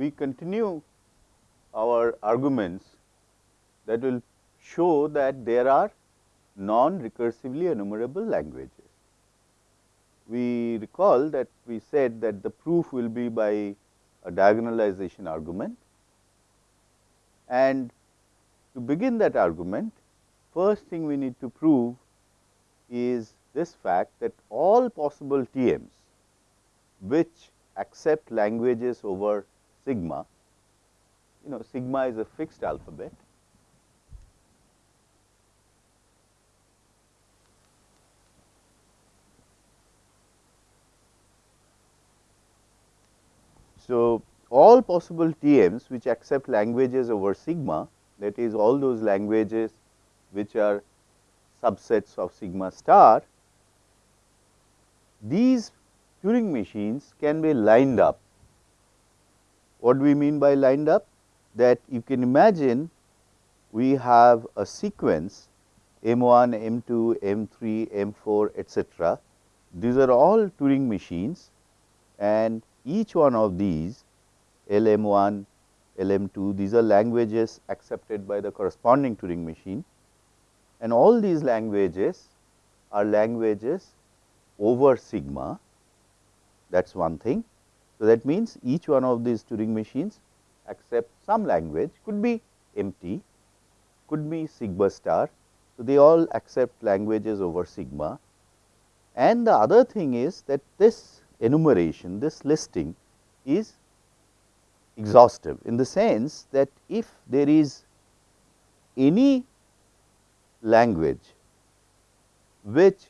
we continue our arguments that will show that there are non-recursively enumerable languages. We recall that we said that the proof will be by a diagonalization argument and to begin that argument first thing we need to prove is this fact that all possible TMs which accept languages over sigma, you know sigma is a fixed alphabet. So, all possible TMs which accept languages over sigma that is all those languages which are subsets of sigma star, these Turing machines can be lined up. What do we mean by lined up? That you can imagine we have a sequence M 1, M 2, M 3, M 4 etcetera. These are all Turing machines and each one of these L M 1, L M 2 these are languages accepted by the corresponding Turing machine and all these languages are languages over sigma that is one thing. So, that means, each one of these Turing machines accept some language could be empty, could be sigma star. So, they all accept languages over sigma and the other thing is that this enumeration, this listing is exhaustive in the sense that if there is any language which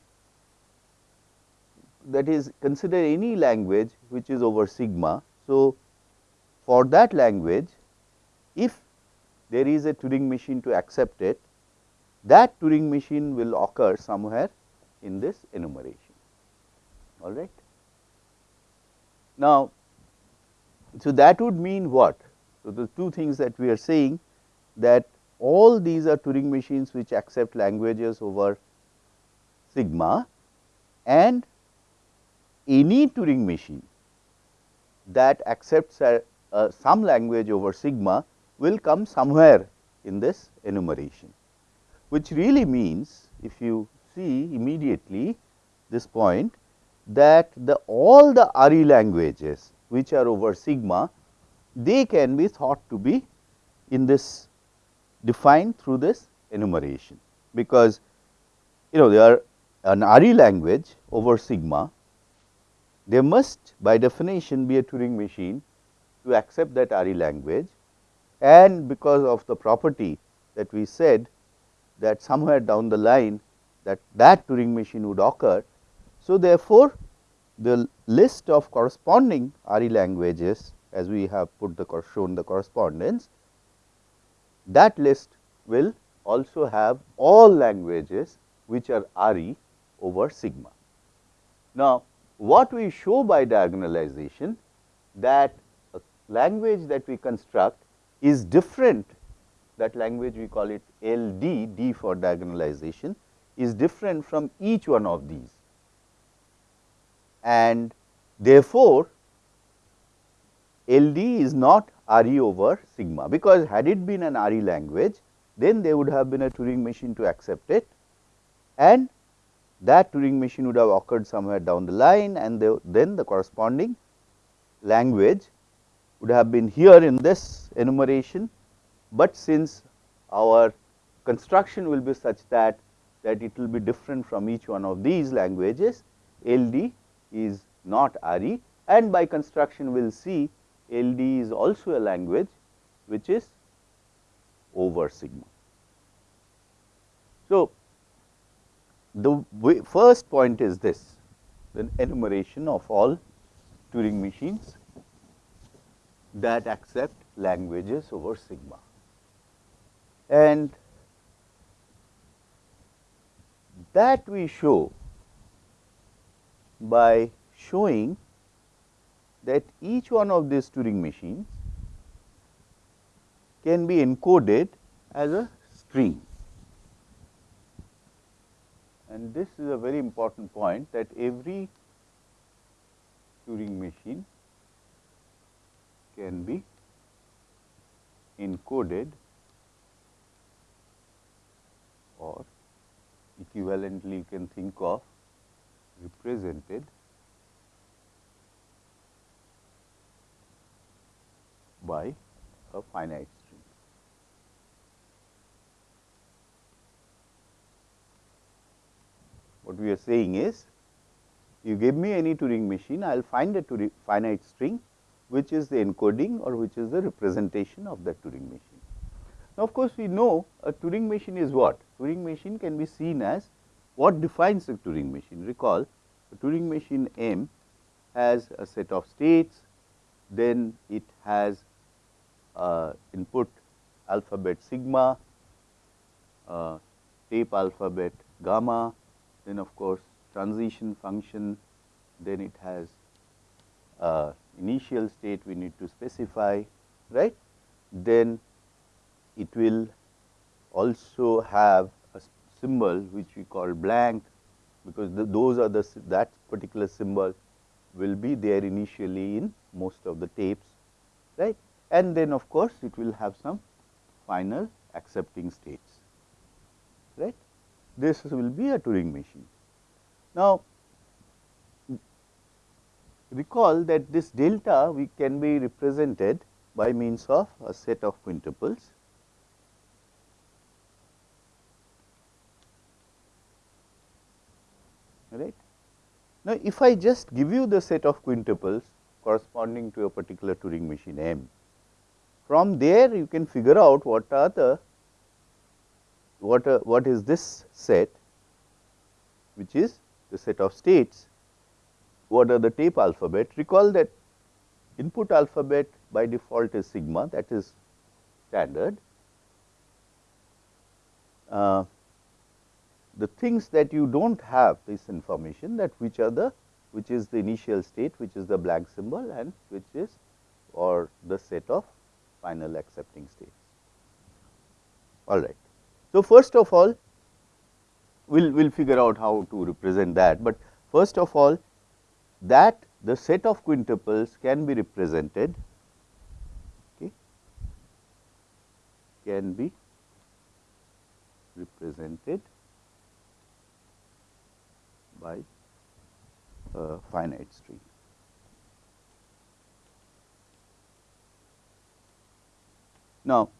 that is consider any language which is over sigma. So, for that language if there is a Turing machine to accept it that Turing machine will occur somewhere in this enumeration all right. Now, so that would mean what? So, the two things that we are saying that all these are Turing machines which accept languages over sigma and any Turing machine that accepts a, a, some language over sigma will come somewhere in this enumeration, which really means if you see immediately this point that the all the RE languages which are over sigma they can be thought to be in this defined through this enumeration, because you know they are an RE language over sigma there must by definition be a Turing machine to accept that RE language and because of the property that we said that somewhere down the line that that Turing machine would occur. So, therefore, the list of corresponding RE languages as we have put the shown the correspondence that list will also have all languages which are RE over sigma. Now, what we show by diagonalization that language that we construct is different that language we call it LD, D for diagonalization is different from each one of these. And therefore, LD is not RE over sigma, because had it been an RE language, then there would have been a Turing machine to accept it and that Turing machine would have occurred somewhere down the line and the, then the corresponding language would have been here in this enumeration, but since our construction will be such that that it will be different from each one of these languages LD is not RE and by construction we will see LD is also a language which is over sigma. So, the first point is this the enumeration of all Turing machines that accept languages over sigma. And that we show by showing that each one of these Turing machines can be encoded as a string and this is a very important point that every Turing machine can be encoded or equivalently you can think of represented by a finite string. What we are saying is you give me any Turing machine, I will find a Turing finite string which is the encoding or which is the representation of that Turing machine. Now, of course, we know a Turing machine is what? Turing machine can be seen as what defines a Turing machine. Recall a Turing machine M has a set of states, then it has uh, input alphabet sigma, uh, tape alphabet gamma, then of course, transition function, then it has uh, initial state we need to specify, right. Then it will also have a symbol which we call blank, because the, those are the that particular symbol will be there initially in most of the tapes, right. And then of course, it will have some final accepting states, right. This will be a Turing machine. Now, recall that this delta we can be represented by means of a set of quintuples. Right. Now, if I just give you the set of quintuples corresponding to a particular Turing machine M, from there you can figure out what are the what are, what is this set which is the set of states, what are the tape alphabet. Recall that input alphabet by default is sigma that is standard. Uh, the things that you do not have this information that which are the which is the initial state which is the blank symbol and which is or the set of final accepting states. All right. So, first of all we'll we'll figure out how to represent that, but first of all that the set of quintuples can be represented okay, can be represented by a finite string. Now,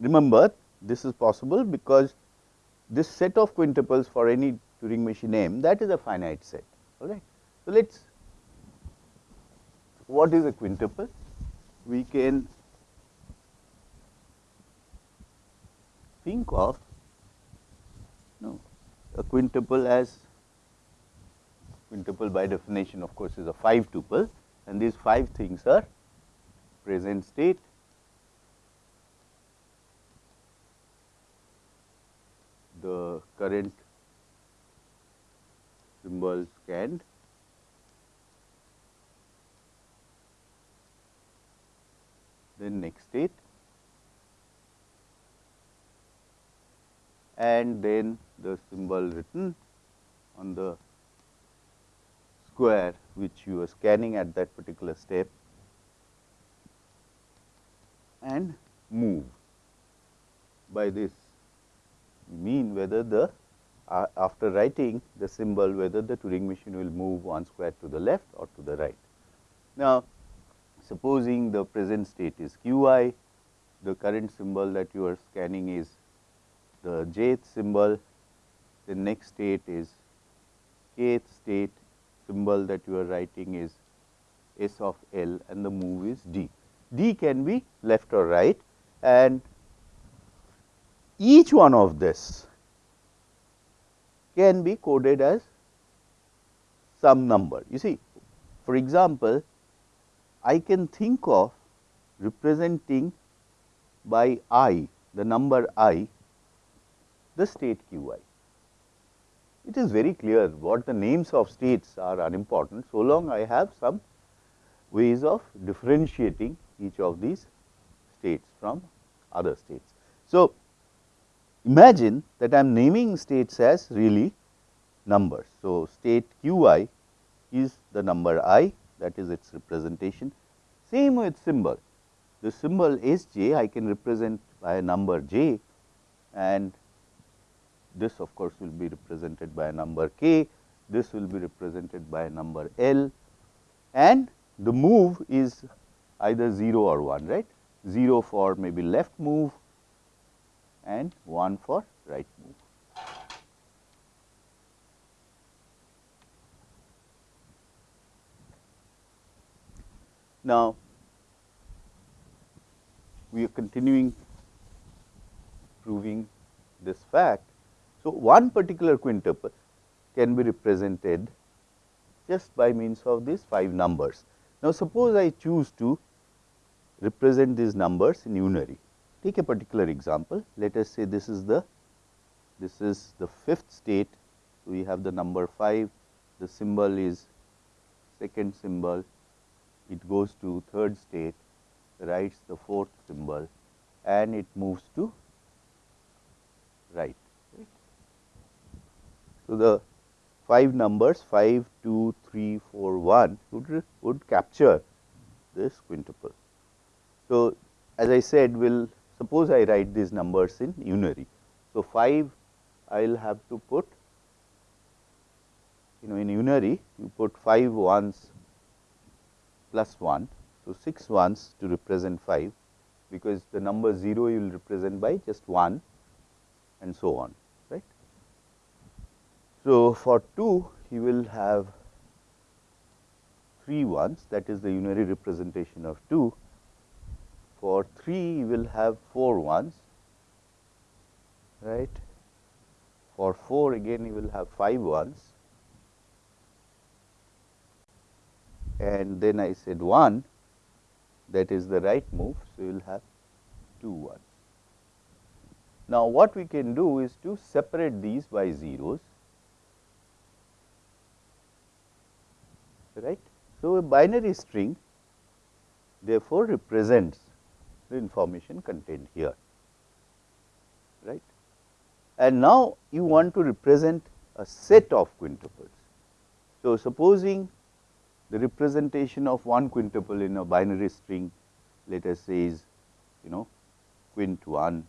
remember this is possible because this set of quintuples for any Turing machine M that is a finite set all right. So, let us what is a quintuple? We can think of no, a quintuple as quintuple by definition of course, is a 5 tuple and these 5 things are present state, the current symbol scanned then next state. And then the symbol written on the square which you are scanning at that particular step. And move. By this mean whether the uh, after writing the symbol whether the Turing machine will move one square to the left or to the right. Now, supposing the present state is q i, the current symbol that you are scanning is the jth symbol, the next state is kth state symbol that you are writing is S of L and the move is D. D can be left or right and each one of this can be coded as some number. You see, for example, I can think of representing by i, the number i, the state q i. It is very clear what the names of states are unimportant, so long I have some ways of differentiating each of these states from other states. So, Imagine that I am naming states as really numbers. So, state q i is the number i that is its representation. Same with symbol, the symbol s j I can represent by a number j and this of course, will be represented by a number k, this will be represented by a number L and the move is either 0 or 1 right 0 for maybe left move and 1 for right move. Now, we are continuing proving this fact. So, one particular quintuple can be represented just by means of these 5 numbers. Now, suppose I choose to represent these numbers in unary. Take a particular example. Let us say this is the this is the fifth state. We have the number 5, the symbol is second symbol, it goes to third state, writes the fourth symbol and it moves to right. right. So, the 5 numbers 5, 2, 3, 4, 1 would, would capture this quintuple. So, as I said we will suppose I write these numbers in unary. So, 5 I will have to put you know in unary you put 5 ones plus 1. So, 6 ones to represent 5 because the number 0 you will represent by just 1 and so on right. So, for 2 you will have 3 ones that is the unary representation of 2 for 3 you will have 4 ones right. For 4 again you will have 5 ones and then I said 1 that is the right move. So, you will have 2 ones. Now, what we can do is to separate these by zeros right. So, a binary string therefore, represents the information contained here right. And now, you want to represent a set of quintuples. So, supposing the representation of one quintuple in a binary string let us say is you know quint 1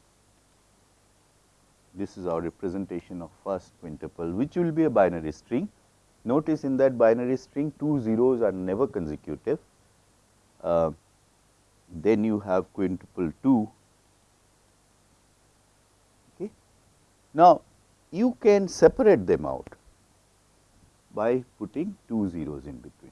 this is our representation of first quintuple which will be a binary string notice in that binary string two zeros are never consecutive uh, then you have quintuple 2. Okay. Now, you can separate them out by putting two zeros in between.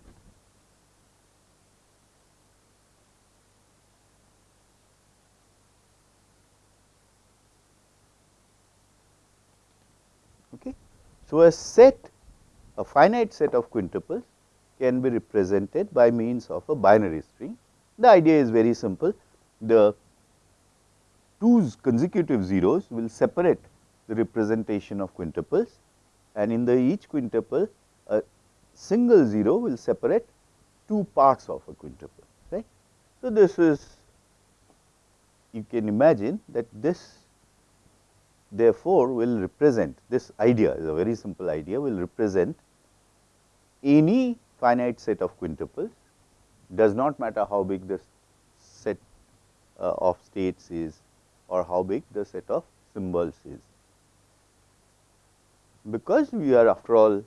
Okay. So, a set a finite set of quintuples can be represented by means of a binary string the idea is very simple. The two consecutive zeros will separate the representation of quintuples and in the each quintuple a single zero will separate two parts of a quintuple right. So, this is you can imagine that this therefore, will represent this idea is a very simple idea will represent any finite set of quintuples does not matter how big the set uh, of states is or how big the set of symbols is. Because we are after all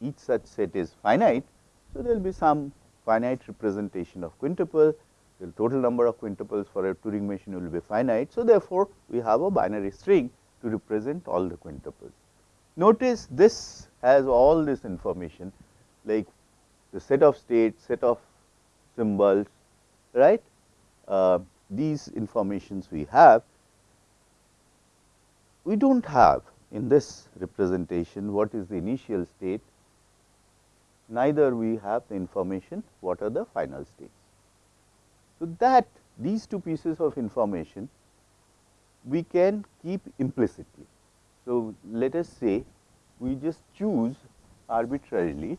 each such set is finite. So, there will be some finite representation of quintuple, the total number of quintuples for a Turing machine will be finite. So, therefore, we have a binary string to represent all the quintuples. Notice this has all this information like the set of states, set of symbols, right. Uh, these informations we have, we do not have in this representation what is the initial state, neither we have the information what are the final states. So, that these two pieces of information we can keep implicitly. So, let us say we just choose arbitrarily,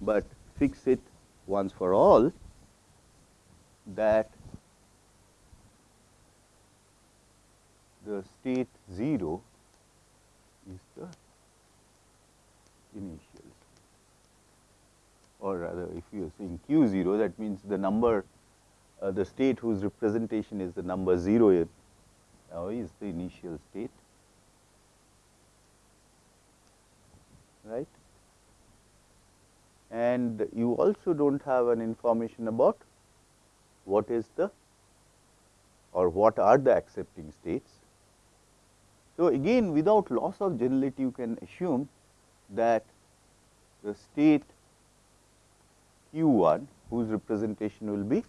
but fix it once for all that the state 0 is the initial. Or rather if you are saying q 0 that means the number uh, the state whose representation is the number 0 now is the initial state. Right and you also do not have an information about what is the or what are the accepting states. So, again without loss of generality you can assume that the state q 1 whose representation will be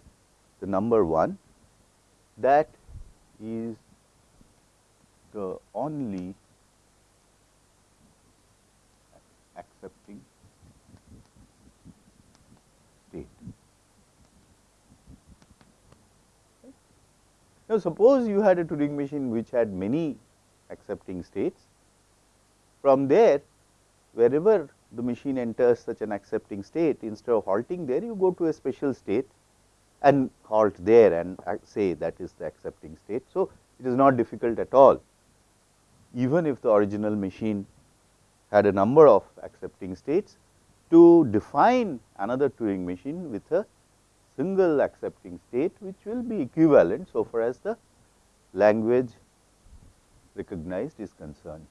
the number 1 that is the only accepting state. Now, suppose you had a Turing machine which had many accepting states. From there, wherever the machine enters such an accepting state, instead of halting there, you go to a special state and halt there and uh, say that is the accepting state. So, it is not difficult at all. Even if the original machine had a number of accepting states to define another Turing machine with a single accepting state which will be equivalent so far as the language recognized is concerned.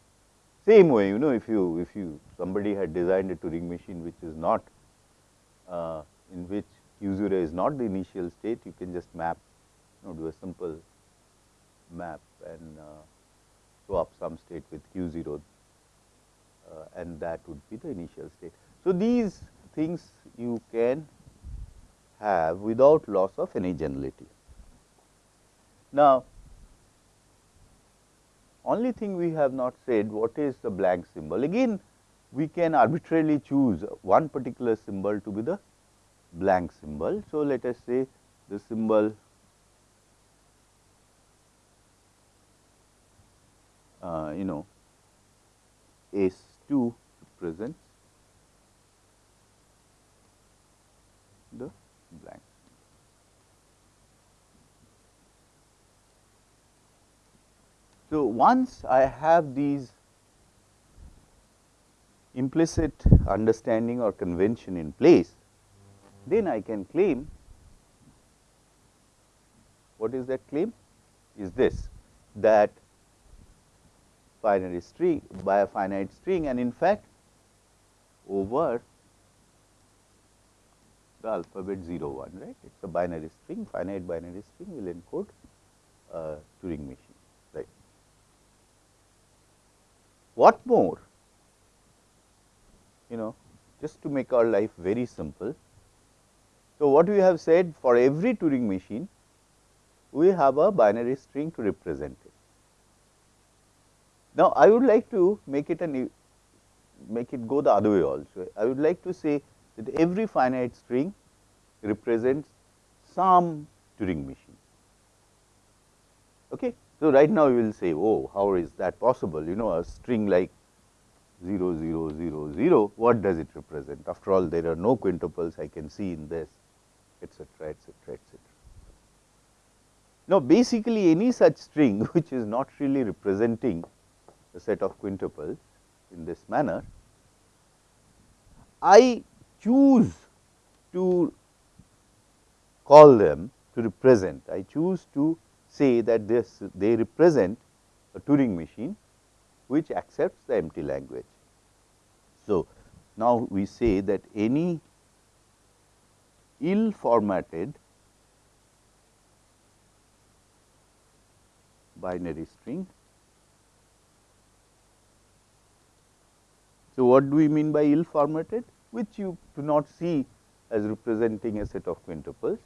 Same way you know if you if you somebody had designed a Turing machine which is not uh, in which q 0 is not the initial state you can just map you know do a simple map and uh, swap some state with q 0 uh, and that would be the initial state. So, these things you can have without loss of any generality. Now, only thing we have not said what is the blank symbol. Again we can arbitrarily choose one particular symbol to be the blank symbol. So, let us say the symbol uh, you know S 2 represents the blank. So, once I have these implicit understanding or convention in place, then I can claim what is that claim? Is this that binary string by a finite string and in fact over the alphabet 0 1 right? It is a binary string finite binary string will encode a Turing machine right. What more you know just to make our life very simple. So, what we have said for every Turing machine we have a binary string to represent it. Now, I would like to make it an make it go the other way also. I would like to say that every finite string represents some Turing machine. Okay. So, right now you will say, oh, how is that possible? You know, a string like 0, 0, 0, 0, what does it represent? After all, there are no quintuples I can see in this, etcetera, etcetera, etcetera. Now, basically any such string which is not really representing a set of quintuples in this manner, I choose to call them to represent. I choose to say that this they represent a Turing machine which accepts the empty language. So, now we say that any ill formatted binary string. So, what do we mean by ill formatted? Which you do not see as representing a set of quintuples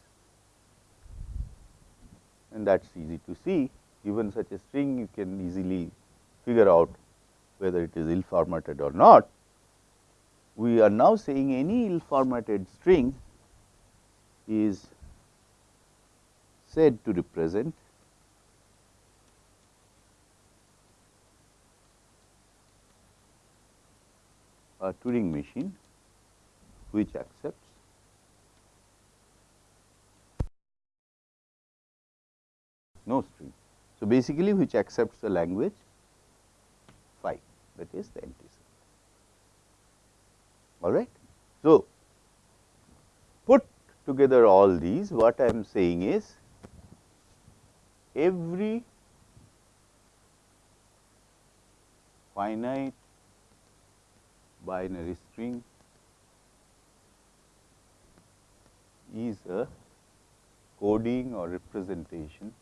and that is easy to see given such a string you can easily figure out whether it is ill formatted or not. We are now saying any ill formatted string is said to represent a Turing machine which accepts no string. So, basically which accepts the language phi that is the empty set all right. So, put together all these, what I am saying is every finite binary string is a coding or representation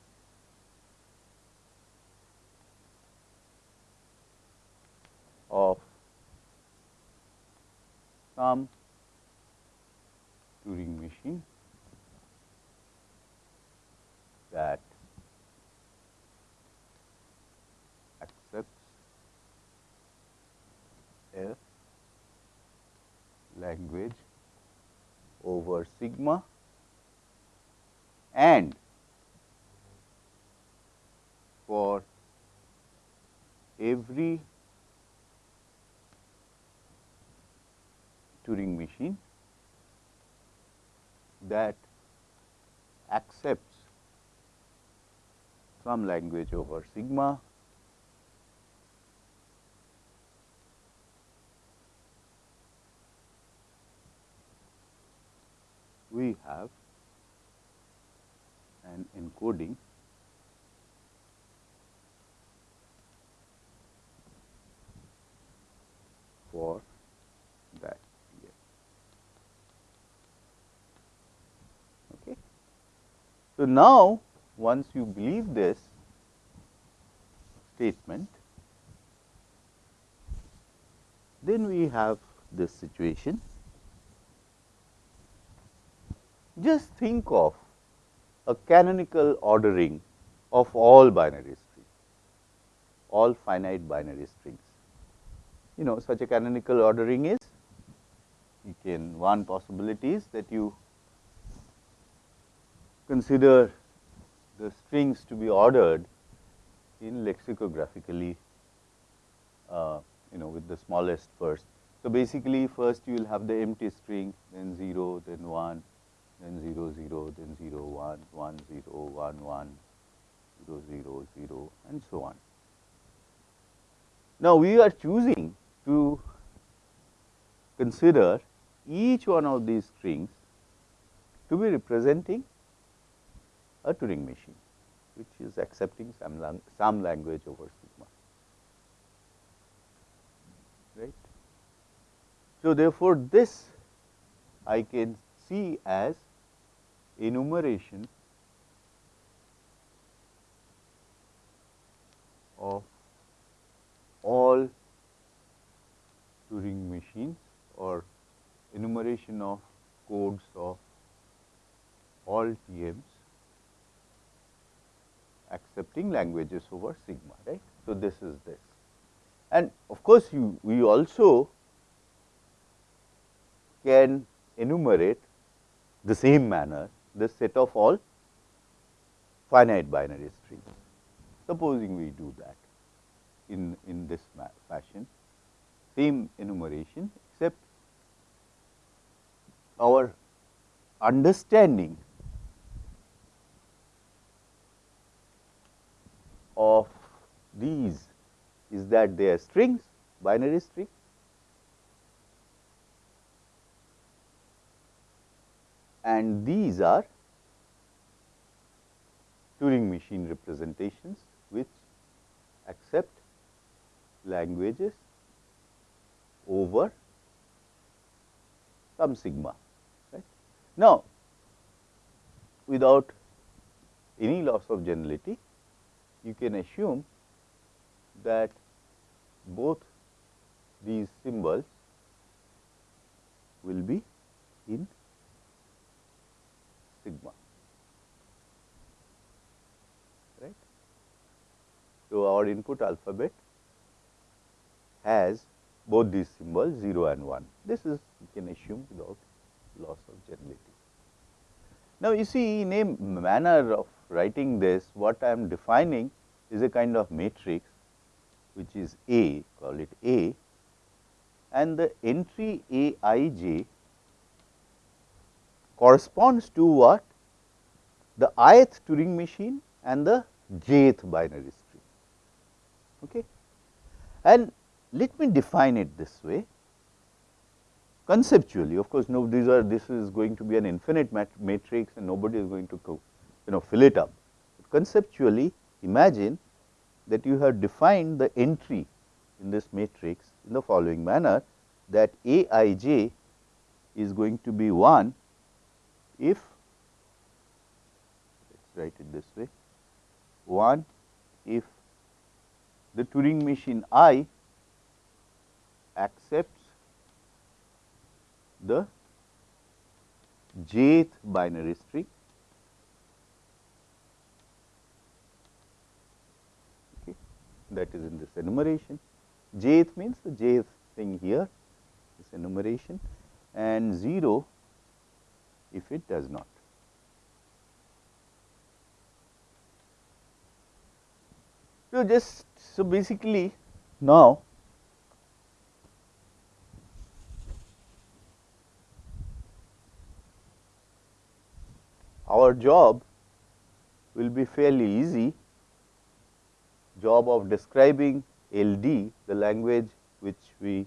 of some Turing machine that accepts a language over sigma and for every Turing machine that accepts some language over sigma. We have an encoding for that here. Okay. So, now once you believe this statement, then we have this situation just think of a canonical ordering of all binary strings, all finite binary strings. You know such a canonical ordering is you can one possibility is that you consider the strings to be ordered in lexicographically uh, you know with the smallest first. So, basically first you will have the empty string then 0 then 1 then 0 0 then 0 1 1 0 1 1 0 0 0 and so on. Now, we are choosing to consider each one of these strings to be representing a Turing machine, which is accepting some, lang some language over sigma. Right. So, therefore, this I can see as enumeration of all Turing machines or enumeration of codes of all TMs accepting languages over sigma right. So, this is this and of course, you we also can enumerate the same manner this set of all finite binary strings. Supposing we do that in, in this fashion, same enumeration except our understanding of these is that they are strings, binary strings and these are Turing machine representations which accept languages over some sigma. Right. Now, without any loss of generality, you can assume that both these symbols will be in sigma. Right. So, our input alphabet has both these symbols 0 and 1. This is you can assume without loss of generality. Now, you see in a manner of writing this what I am defining is a kind of matrix which is A call it A and the entry A i j corresponds to what? The ith Turing machine and the jth binary string. Okay. And let me define it this way. conceptually of course, no these are this is going to be an infinite mat matrix and nobody is going to you know fill it up. Conceptually imagine that you have defined the entry in this matrix in the following manner that A i j is going to be 1 if let us write it this way 1 if the Turing machine I accepts the jth binary string that is in this enumeration. jth means the jth thing here this enumeration and 0 if it does not. So, just so basically now our job will be fairly easy job of describing LD the language which we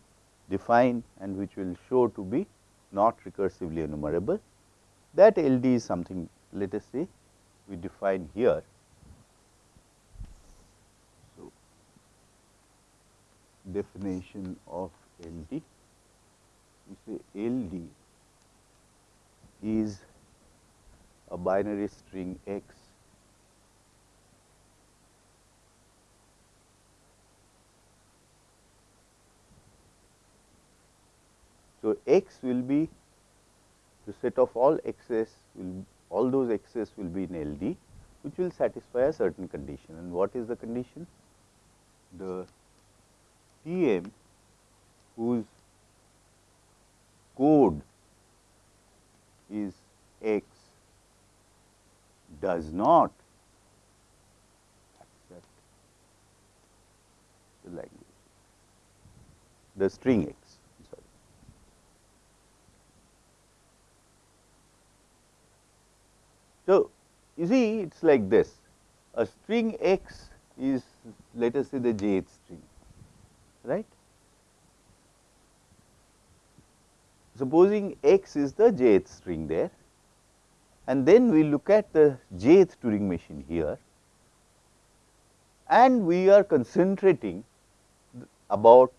define and which will show to be not recursively enumerable. That LD is something let us say we define here. So, definition of LD we say LD is a binary string x So, x will be the set of all x's will all those x's will be in LD which will satisfy a certain condition and what is the condition? The TM whose code is x does not accept the language, the string x. So, you see it is like this a string x is let us say the jth string right. Supposing x is the jth string there and then we look at the jth Turing machine here and we are concentrating about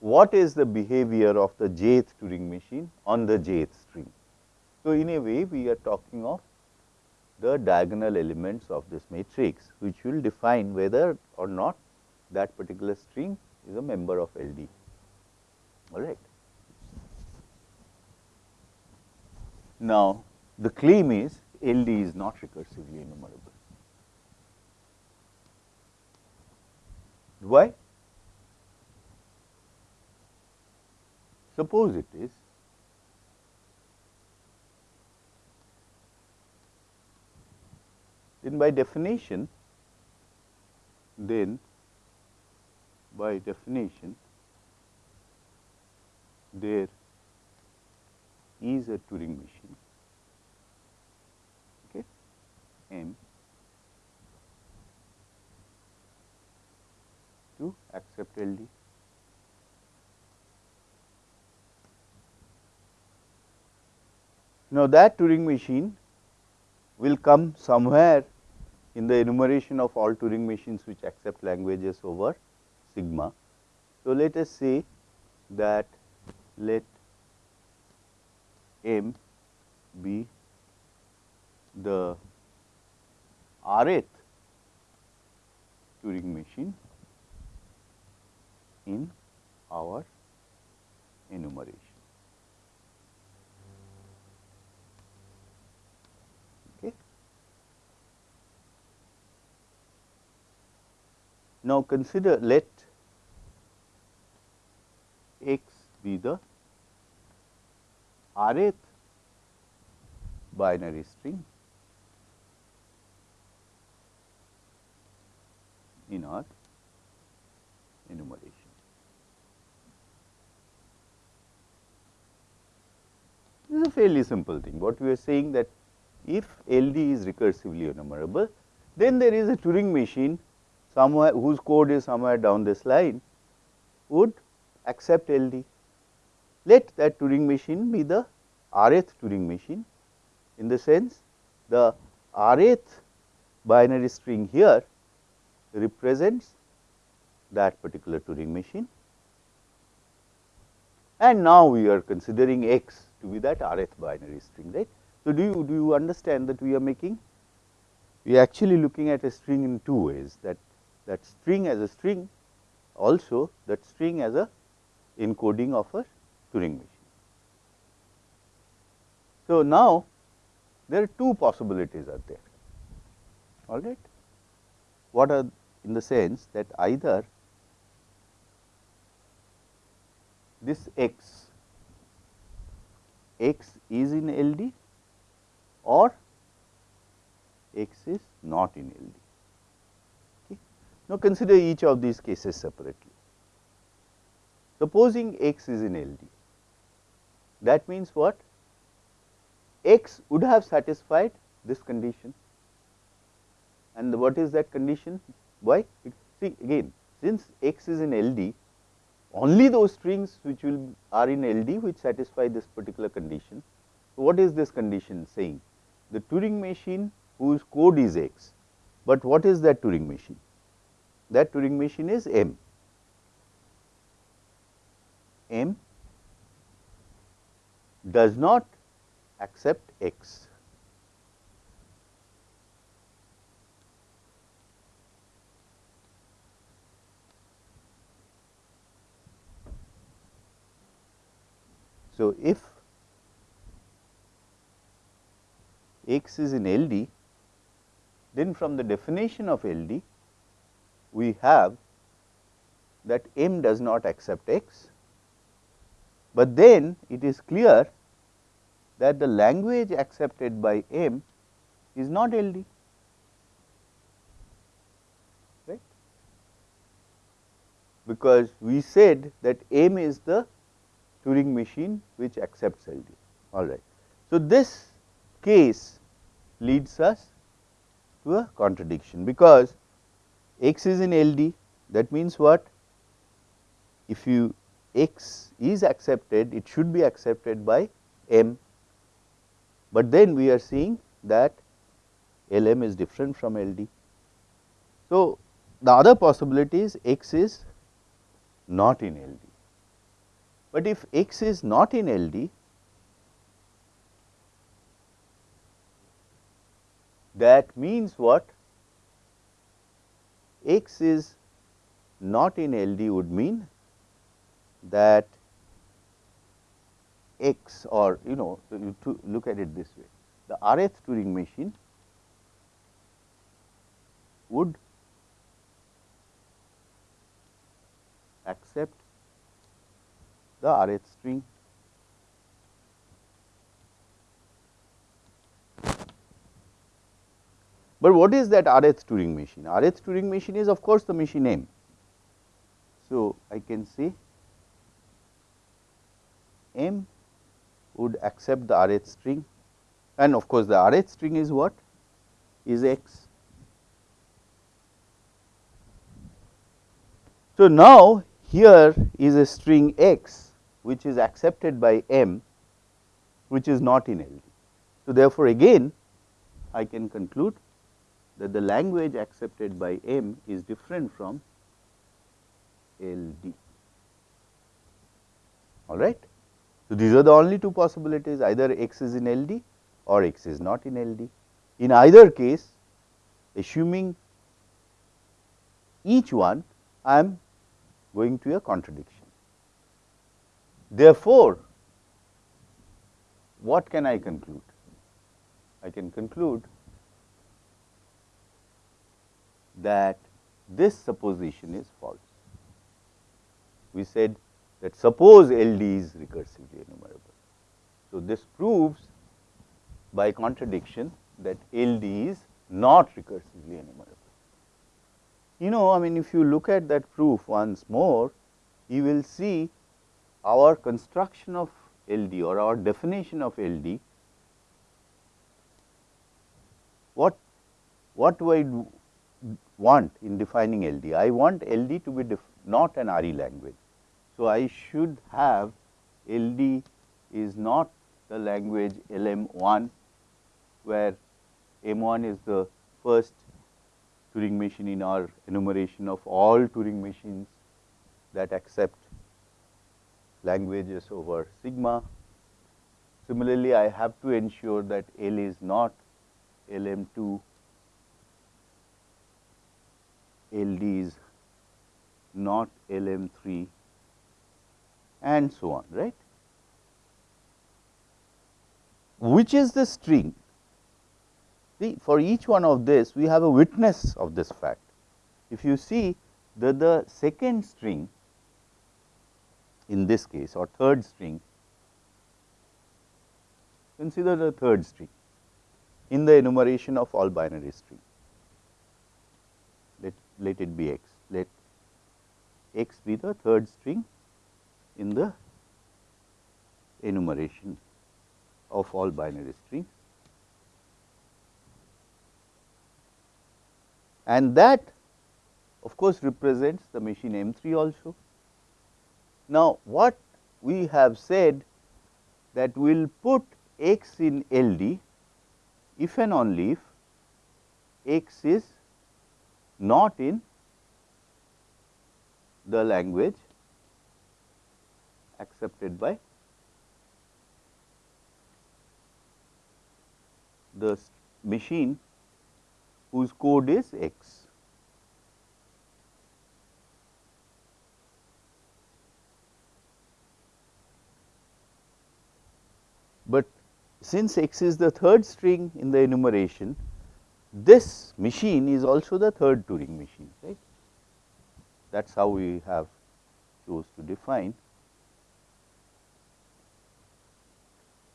what is the behavior of the jth Turing machine on the jth. So, in a way we are talking of the diagonal elements of this matrix which will define whether or not that particular string is a member of LD all right. Now, the claim is LD is not recursively enumerable. Why? Suppose it is then by definition then by definition there is a Turing machine. Okay? M to accept LD now that Turing machine will come somewhere in the enumeration of all Turing machines which accept languages over sigma. So, let us say that let m be the rth Turing machine in our enumeration. Now, consider let x be the rth binary string in our enumeration. This is a fairly simple thing. What we are saying that if LD is recursively enumerable, then there is a Turing machine somewhere whose code is somewhere down this line would accept LD let that Turing machine be the rth Turing machine in the sense the rth binary string here represents that particular Turing machine. And now we are considering x to be that rth binary string right. So, do you do you understand that we are making? We are actually looking at a string in two ways that that string as a string also that string as a encoding of a Turing machine. So, now there are two possibilities are there all right. What are in the sense that either this x, x is in LD or x is not in LD. Now, consider each of these cases separately. Supposing x is in LD, that means what? x would have satisfied this condition and what is that condition? Why? See again since x is in LD only those strings which will are in LD which satisfy this particular condition. So, what is this condition saying? The Turing machine whose code is x, but what is that Turing machine? That Turing machine is M. M does not accept x. So, if x is in LD, then from the definition of LD, we have that M does not accept x, but then it is clear that the language accepted by M is not LD, right, because we said that M is the Turing machine which accepts LD. All right. So, this case leads us to a contradiction, because x is in LD that means what? If you x is accepted, it should be accepted by M, but then we are seeing that LM is different from LD. So, the other possibility is x is not in LD. But if x is not in LD, that means what? X is not in LD would mean that x or you know to look at it this way the rth Turing machine would accept the Rth string. But what is that Rth Turing machine? Rth Turing machine is of course the machine name. So, I can say M would accept the Rth string and of course, the Rth string is what? Is x. So, now here is a string x which is accepted by M which is not in LD. So, therefore, again I can conclude that the language accepted by M is different from LD. All right. So, these are the only two possibilities either x is in LD or x is not in LD. In either case assuming each one I am going to a contradiction. Therefore, what can I conclude? I can conclude that this supposition is false. We said that suppose LD is recursively enumerable. So, this proves by contradiction that LD is not recursively enumerable. You know I mean if you look at that proof once more, you will see our construction of LD or our definition of LD, what, what do I want in defining LD? I want LD to be not an RE language. So, I should have LD is not the language LM1 where M1 is the first Turing machine in our enumeration of all Turing machines that accept languages over sigma. Similarly, I have to ensure that L is not LM2, LD is not LM3 and so on, right. Which is the string? See, for each one of this, we have a witness of this fact. If you see that the second string in this case or third string, consider the third string in the enumeration of all binary string. Let, it be x, let x be the third string in the enumeration of all binary strings. And that of course, represents the machine M 3 also. Now, what we have said that we will put x in LD if and only if x is not in the language accepted by the machine whose code is x. But since x is the third string in the enumeration, this machine is also the third Turing machine, right. That is how we have chose to define.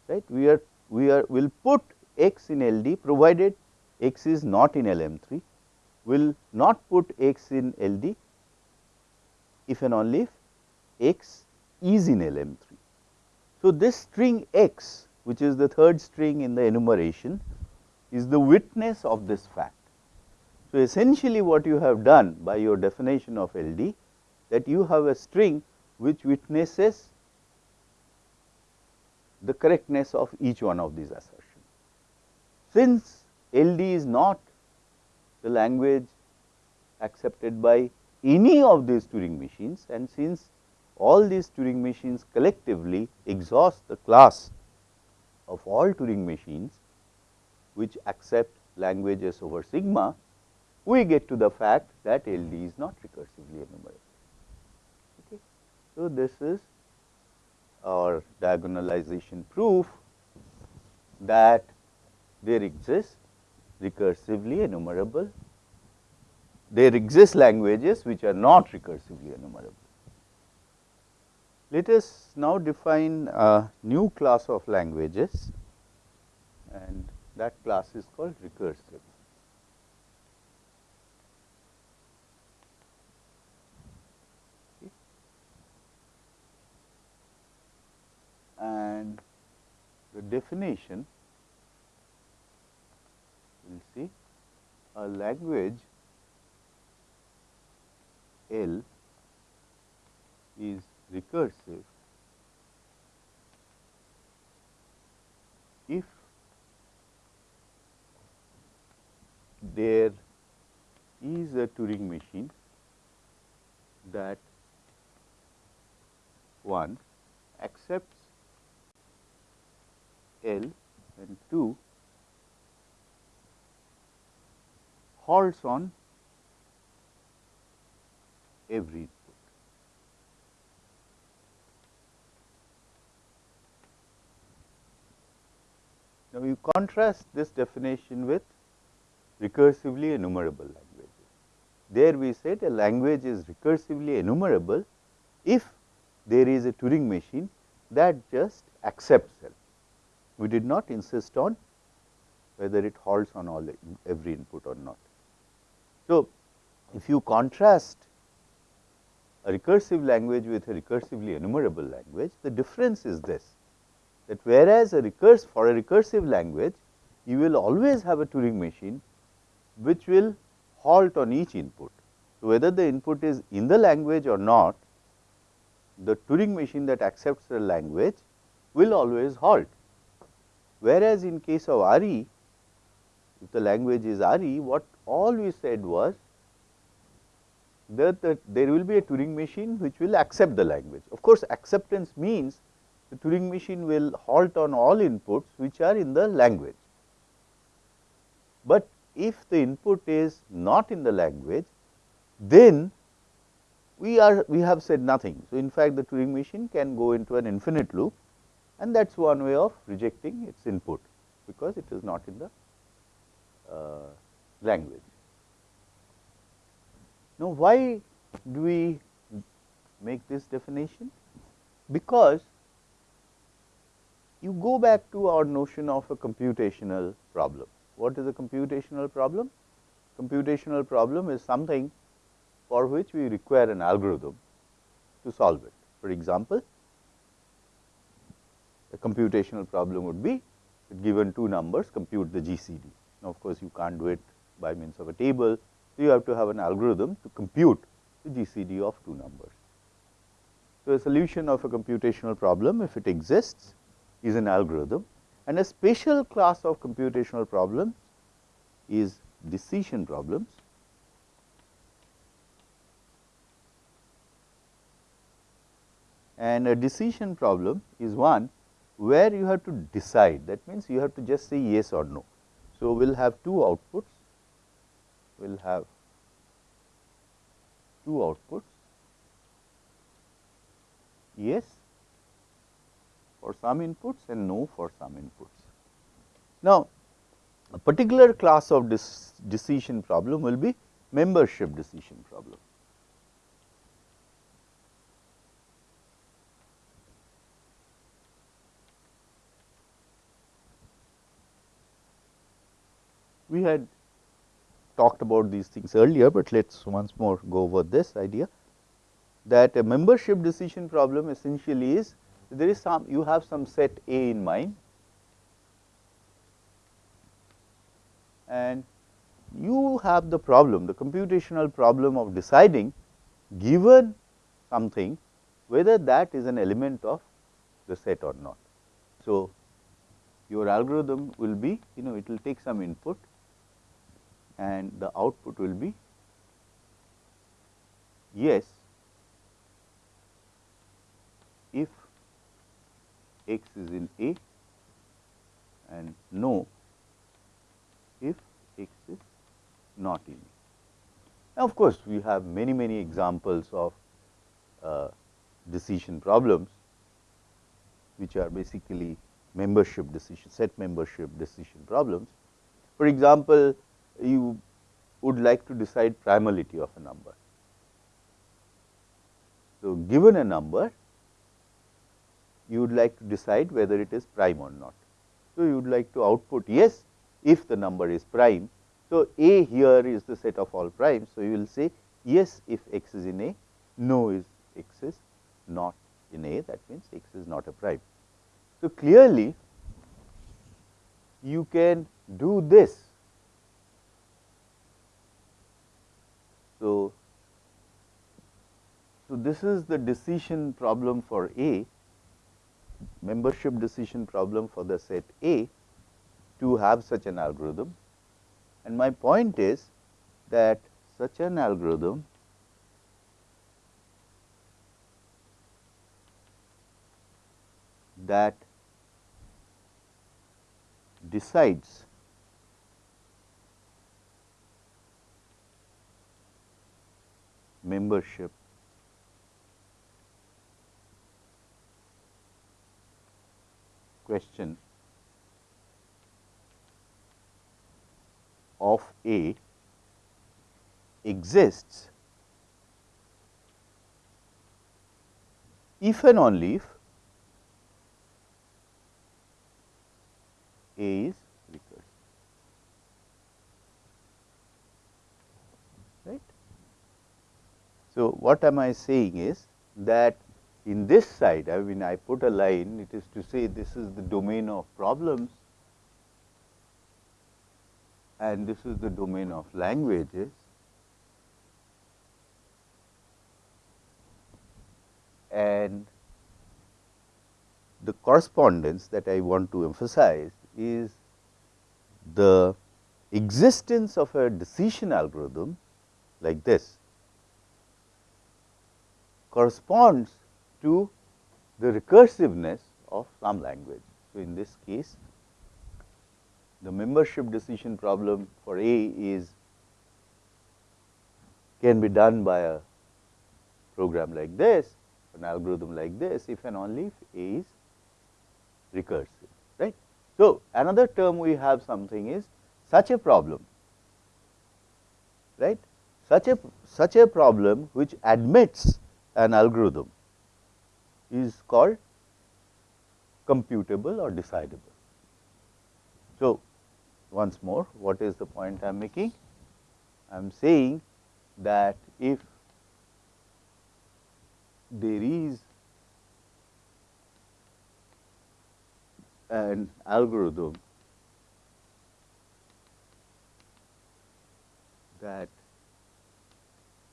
Right. We are we are will put x in LD provided x is not in LM3, will not put x in LD if and only if x is in LM3. So, this string x which is the third string in the enumeration is the witness of this fact. So, essentially what you have done by your definition of LD that you have a string which witnesses the correctness of each one of these assertions. Since LD is not the language accepted by any of these Turing machines and since all these Turing machines collectively exhaust the class of all Turing machines which accept languages over sigma, we get to the fact that LD is not recursively enumerable. Okay. So, this is our diagonalization proof that there exists recursively enumerable, there exist languages which are not recursively enumerable. Let us now define a new class of languages and that class is called recursive. And the definition we will see a language L is recursive if there is a Turing machine that one accepts L and 2 halts on every input. Now, you contrast this definition with recursively enumerable languages. There we said a language is recursively enumerable if there is a Turing machine that just accepts it. We did not insist on whether it halts on all every input or not. So, if you contrast a recursive language with a recursively enumerable language, the difference is this that whereas a recurse for a recursive language you will always have a Turing machine which will halt on each input. So, whether the input is in the language or not the Turing machine that accepts the language will always halt. Whereas, in case of RE, if the language is RE, what all we said was that, that there will be a Turing machine which will accept the language. Of course, acceptance means the Turing machine will halt on all inputs which are in the language. But if the input is not in the language, then we are we have said nothing. So, in fact, the Turing machine can go into an infinite loop and that is one way of rejecting its input, because it is not in the uh, language. Now, why do we make this definition? Because you go back to our notion of a computational problem. What is a computational problem? Computational problem is something for which we require an algorithm to solve it. For example, a computational problem would be given two numbers compute the GCD. Now, of course, you can't do it by means of a table. So, you have to have an algorithm to compute the GCD of two numbers. So, a solution of a computational problem if it exists is an algorithm and a special class of computational problems is decision problems. And a decision problem is one where you have to decide that means you have to just say yes or no. So, we will have two outputs, we will have two outputs yes for some inputs and no for some inputs. Now, a particular class of this decision problem will be membership decision problem. We had talked about these things earlier, but let us once more go over this idea that a membership decision problem essentially is there is some you have some set A in mind and you have the problem the computational problem of deciding given something whether that is an element of the set or not. So, your algorithm will be you know it will take some input and the output will be yes if x is in A and no if x is not in A. Now, of course, we have many many examples of uh, decision problems which are basically membership decision set membership decision problems. For example, you would like to decide primality of a number. So, given a number you would like to decide whether it is prime or not. So, you would like to output yes if the number is prime. So, A here is the set of all primes. So, you will say yes if x is in A, no is x is not in A that means x is not a prime. So, clearly you can do this So, so this is the decision problem for A, membership decision problem for the set A to have such an algorithm. And my point is that such an algorithm that decides membership question of A exists if and only if A is recursive. Right? So, what am I saying is that in this side, I mean I put a line, it is to say this is the domain of problems and this is the domain of languages. And the correspondence that I want to emphasize is the existence of a decision algorithm like this corresponds to the recursiveness of some language. So, in this case the membership decision problem for A is can be done by a program like this, an algorithm like this if and only if A is recursive, right. So, another term we have something is such a problem, right. Such a such a problem which admits an algorithm is called computable or decidable. So, once more what is the point I am making? I am saying that if there is an algorithm that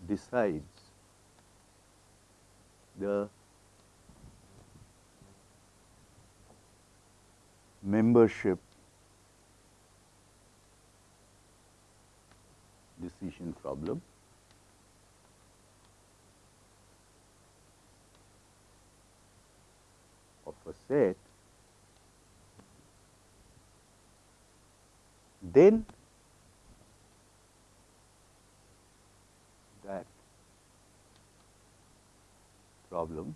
decides the membership decision problem. of a set, then that problem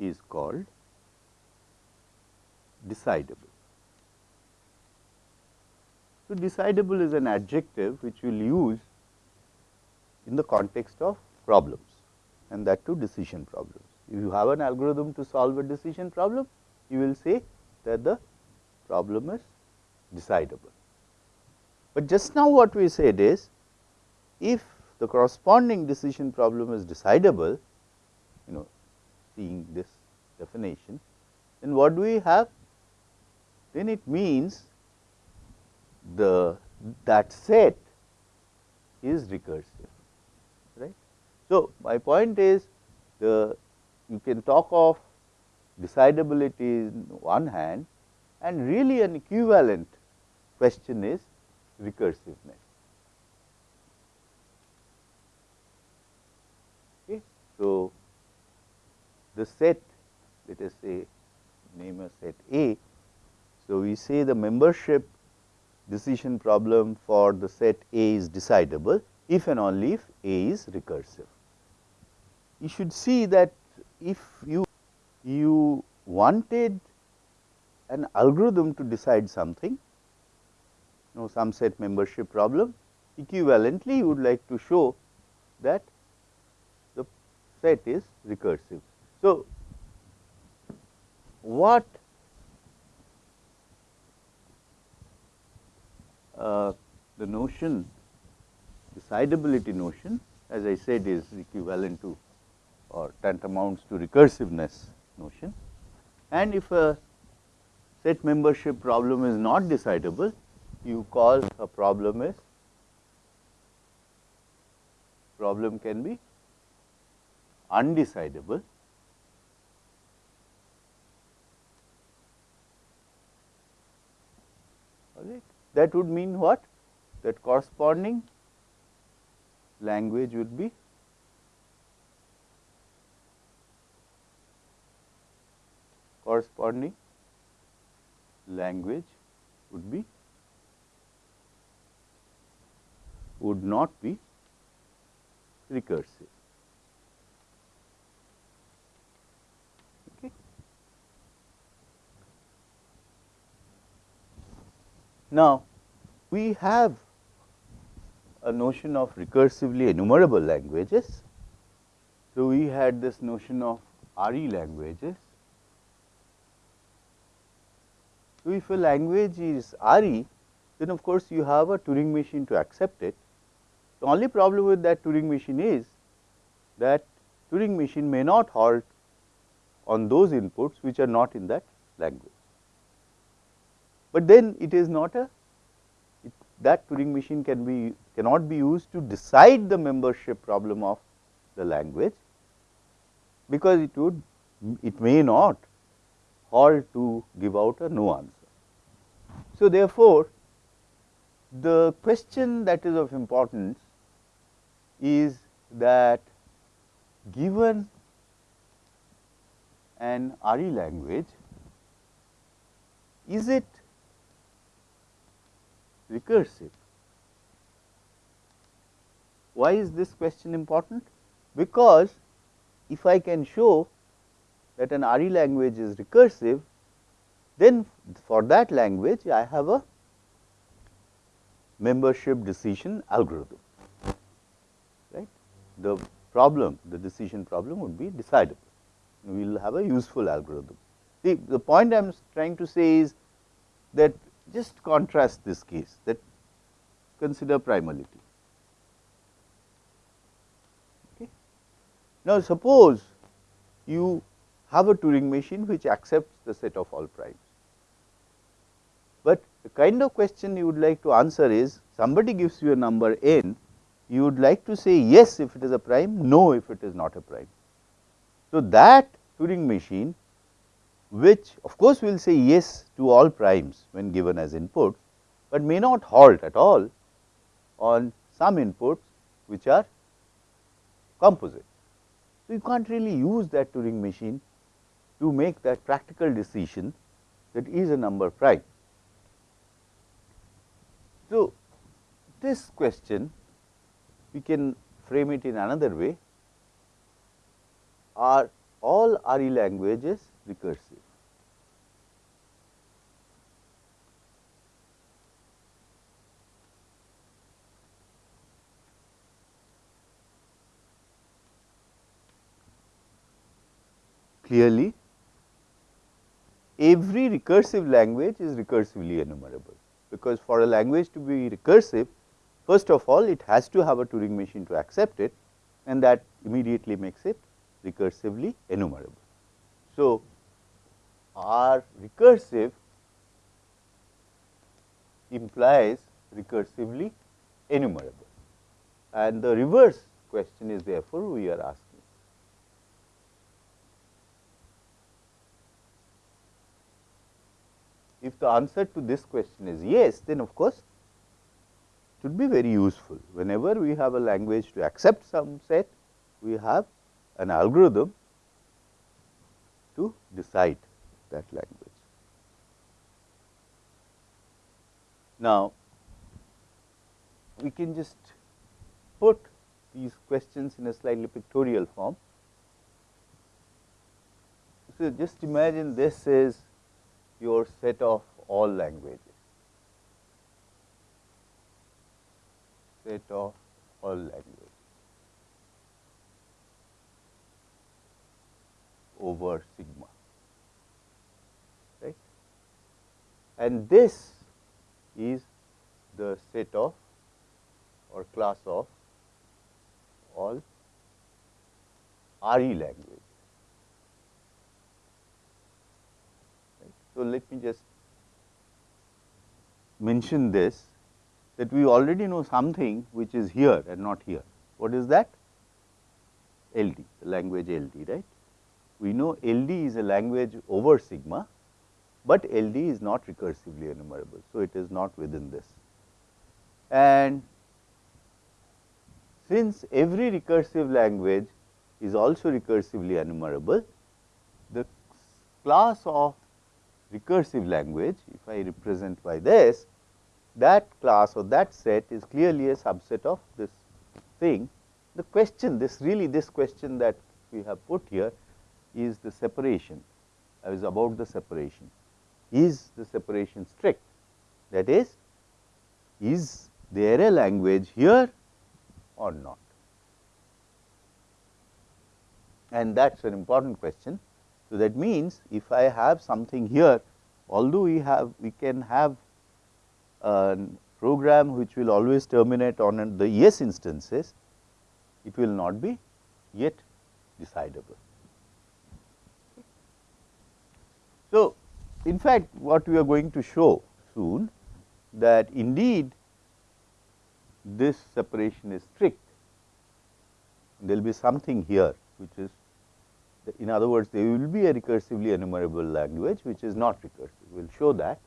is called decidable. So, decidable is an adjective which we will use in the context of problems and that too decision problems. If you have an algorithm to solve a decision problem, you will say that the problem is decidable. But just now what we said is, if the corresponding decision problem is decidable, you know seeing this definition, then what do we have? Then it means the that set is recursive right. So, my point is the you can talk of decidability in one hand and really an equivalent question is recursiveness. Okay. So, the set let us say name a set A. So, we say the membership decision problem for the set A is decidable if and only if A is recursive. You should see that if you you wanted an algorithm to decide something, you know some set membership problem, equivalently you would like to show that the set is recursive. So, what uh, the notion decidability notion as I said is equivalent to or tantamounts to recursiveness notion. And if a set membership problem is not decidable, you call a problem as problem can be undecidable that would mean what? That corresponding language would be corresponding language would be would not be recursive. Now, we have a notion of recursively enumerable languages. So, we had this notion of RE languages. So, if a language is RE, then of course, you have a Turing machine to accept it. The only problem with that Turing machine is that Turing machine may not halt on those inputs which are not in that language but then it is not a that Turing machine can be cannot be used to decide the membership problem of the language, because it would it may not halt to give out a no answer. So, therefore, the question that is of importance is that given an RE language, is it recursive? Why is this question important? Because if I can show that an RE language is recursive, then for that language I have a membership decision algorithm, right. The problem, the decision problem would be decidable. We will have a useful algorithm. The, the point I am trying to say is that just contrast this case that consider primality. Okay. Now, suppose you have a Turing machine which accepts the set of all primes. But the kind of question you would like to answer is somebody gives you a number n, you would like to say yes if it is a prime, no if it is not a prime. So, that Turing machine which of course will say yes to all primes when given as inputs, but may not halt at all on some inputs which are composite. So, you can't really use that Turing machine to make that practical decision that is a number prime. So, this question we can frame it in another way are all RE languages recursive. Clearly, every recursive language is recursively enumerable, because for a language to be recursive, first of all it has to have a Turing machine to accept it and that immediately makes it recursively enumerable. So, R recursive implies recursively enumerable and the reverse question is therefore, we are asking. If the answer to this question is yes, then of course, it would be very useful. Whenever we have a language to accept some set, we have an algorithm to decide that language. Now, we can just put these questions in a slightly pictorial form. So, just imagine this is your set of all languages, set of all languages over sigma, right. And this is the set of or class of all RE language. So, let me just mention this that we already know something which is here and not here. What is that? LD, the language LD, right. We know LD is a language over sigma, but LD is not recursively enumerable. So, it is not within this. And since every recursive language is also recursively enumerable, the class of recursive language, if I represent by this, that class or that set is clearly a subset of this thing. The question, this really this question that we have put here is the separation, is about the separation. Is the separation strict? That is, is there a language here or not? And that is an important question so, that means, if I have something here although we have we can have a program which will always terminate on the yes instances, it will not be yet decidable. So, in fact, what we are going to show soon that indeed this separation is strict there will be something here which is in other words there will be a recursively enumerable language which is not recursive we will show that.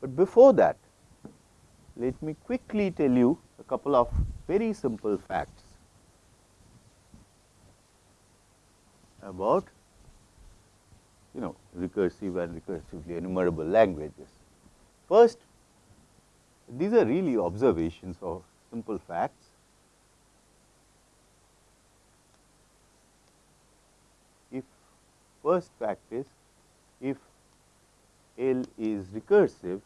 But before that let me quickly tell you a couple of very simple facts about you know recursive and recursively enumerable languages. First these are really observations or simple facts. If first fact is if L is recursive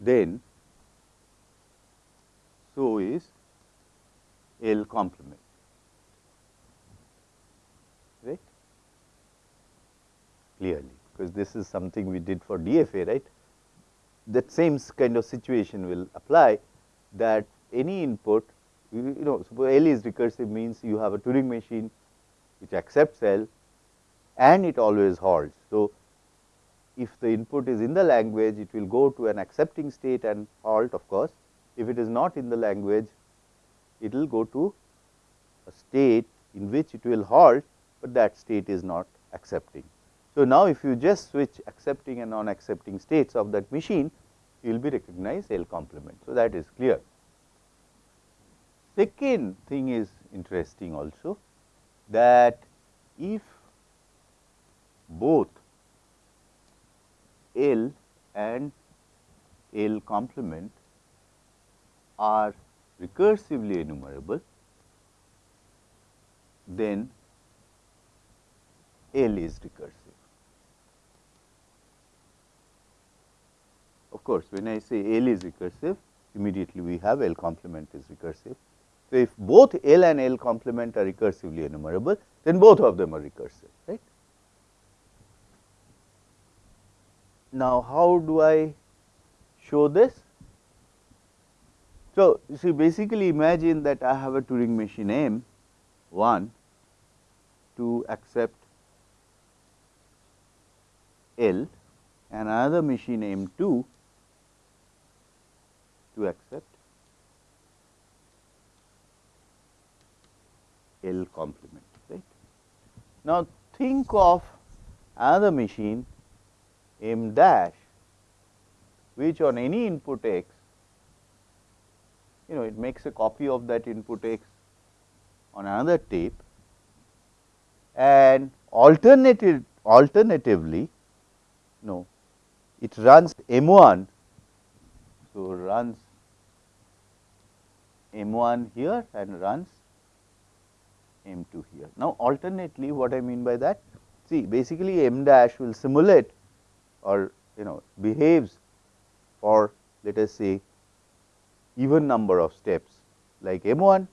then so is L complement. Right? Clearly, because this is something we did for DFA, right? That same kind of situation will apply that any input, you, know, suppose L is recursive means you have a Turing machine which accepts L and it always halts. So, if the input is in the language, it will go to an accepting state and halt of course. If it is not in the language, it will go to a state in which it will halt, but that state is not accepting. So, now if you just switch accepting and non accepting states of that machine, you will be recognized L complement. So, that is clear. Second thing is interesting also that if both L and L complement are recursively enumerable, then L is recursive. Of course, when I say L is recursive, immediately we have L complement is recursive. So, if both L and L complement are recursively enumerable, then both of them are recursive, right. Now, how do I show this? So, you see basically imagine that I have a Turing machine M 1 to accept L and another machine M 2 to accept L complement right. Now, think of another machine M dash which on any input x you know it makes a copy of that input x on another tape and alternative alternatively no it runs M1 so runs M1 here and runs M2 here. Now, alternately what I mean by that? See basically M dash will simulate or you know behaves for let us say even number of steps like M 1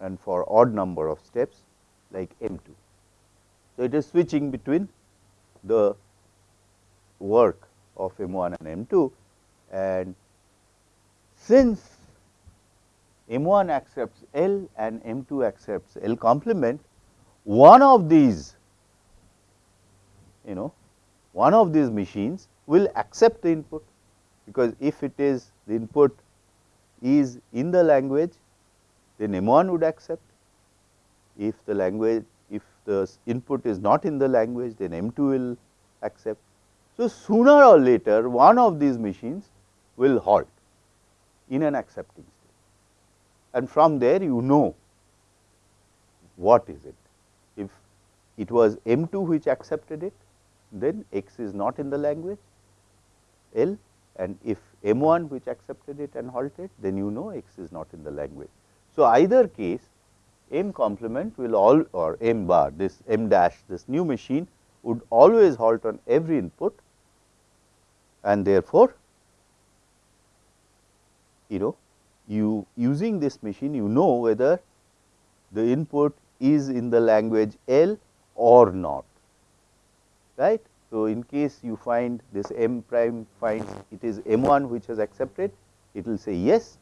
and for odd number of steps like M 2. So, it is switching between the work of M 1 and M 2 and since M 1 accepts L and M 2 accepts L complement, one of these you know one of these machines will accept the input because if it is the input is in the language, then M1 would accept. If the language, if the input is not in the language, then M2 will accept. So, sooner or later one of these machines will halt in an accepting state and from there you know what is it. If it was M2 which accepted it, then X is not in the language L and if M 1 which accepted it and halted then you know X is not in the language. So, either case M complement will all or M bar this M dash this new machine would always halt on every input and therefore, you know you using this machine you know whether the input is in the language L or not right. So, in case you find this m prime finds it is m 1 which has accepted, it will say yes.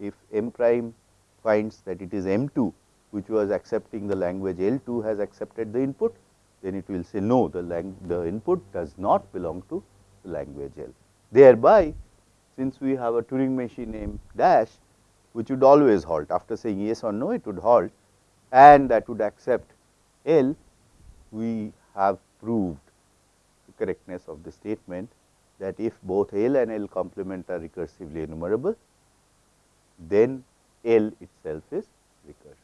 If m prime finds that it is m 2 which was accepting the language L 2 has accepted the input, then it will say no the, the input does not belong to the language L. Thereby, since we have a Turing machine named dash, which would always halt. After saying yes or no it would halt. And that would accept L, we have proved the correctness of the statement that if both L and L complement are recursively enumerable, then L itself is recursive.